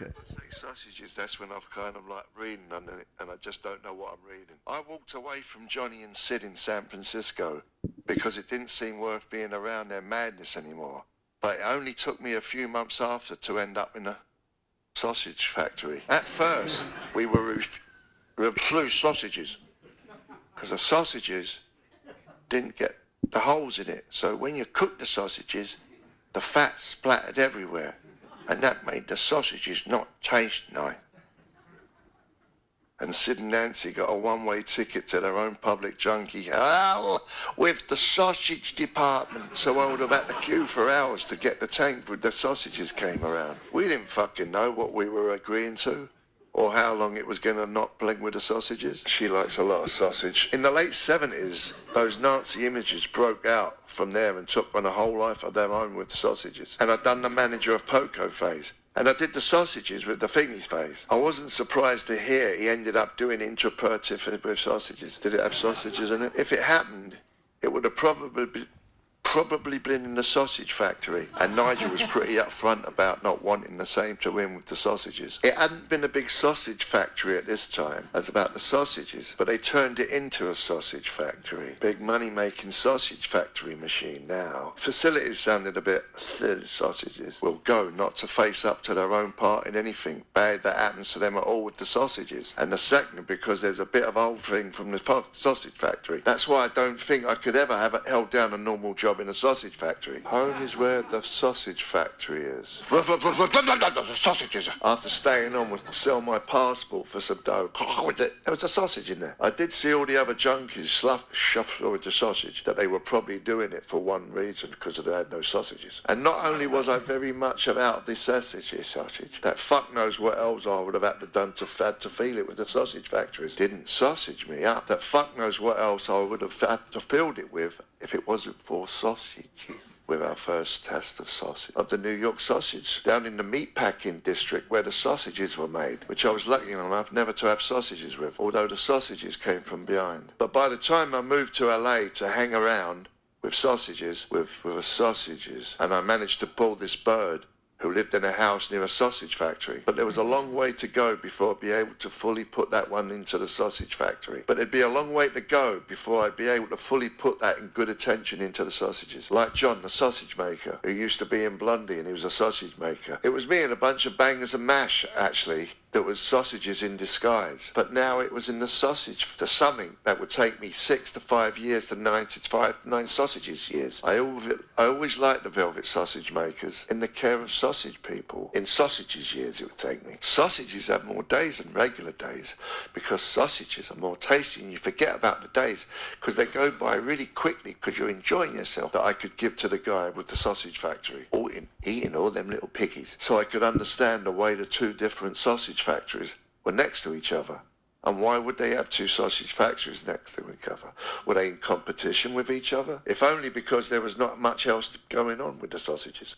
Okay. I say sausages, that's when I've kind of like reading it and I just don't know what I'm reading. I walked away from Johnny and Sid in San Francisco because it didn't seem worth being around their madness anymore. But it only took me a few months after to end up in a sausage factory. At first, we were ref- refused sausages because the sausages didn't get the holes in it. So when you cook the sausages, the fat splattered everywhere, and that made the sausages not taste nice. And Sid and Nancy got a one-way ticket to their own public junkie hell with the sausage department. So I would have had to queue for hours to get the tank when the sausages came around. We didn't fucking know what we were agreeing to or how long it was going to not blink with the sausages. She likes a lot of sausage. In the late 70s, those Nazi images broke out from there and took on a whole life of their own with the sausages. And I'd done the manager of Poco phase. And I did the sausages with the thingy phase. I wasn't surprised to hear he ended up doing interpretive with sausages. Did it have sausages in it? If it happened, it would have probably been probably been in the sausage factory, and Nigel was pretty upfront about not wanting the same to him with the sausages. It hadn't been a big sausage factory at this time as about the sausages, but they turned it into a sausage factory. Big money-making sausage factory machine now. Facilities sounded a bit sausages. Will go not to face up to their own part in anything bad that happens to them at all with the sausages. And the second, because there's a bit of old thing from the sausage factory. That's why I don't think I could ever have held down a normal job in a sausage factory. Home is where the sausage factory is. Sausages. After staying on with sell my passport for some dough, there was a sausage in there. I did see all the other junkies slough, shuffle with the sausage that they were probably doing it for one reason because they had no sausages. And not only was I very much about the sausage, eh, sausage, that fuck knows what else I would have had to done to had to feel it with the sausage factories. Didn't sausage me up. That fuck knows what else I would have had to filled it with if it wasn't for sausage with our first test of sausage, of the New York sausage, down in the meatpacking district where the sausages were made, which I was lucky enough never to have sausages with, although the sausages came from behind. But by the time I moved to LA to hang around with sausages, with, with sausages, and I managed to pull this bird who lived in a house near a sausage factory. But there was a long way to go before I'd be able to fully put that one into the sausage factory. But it'd be a long way to go before I'd be able to fully put that in good attention into the sausages. Like John, the sausage maker, who used to be in Blondie and he was a sausage maker. It was me and a bunch of bangers and mash, actually, that was sausages in disguise. But now it was in the sausage, the something that would take me six to five years to nine to five, nine sausages years. I always, I always liked the velvet sausage makers in the care of sausage people. In sausages years it would take me. Sausages have more days than regular days because sausages are more tasty and you forget about the days because they go by really quickly because you're enjoying yourself that I could give to the guy with the sausage factory. All in, eating all them little piggies. So I could understand the way the two different sausage factories were next to each other. And why would they have two sausage factories next to each other? Were they in competition with each other? If only because there was not much else going on with the sausages.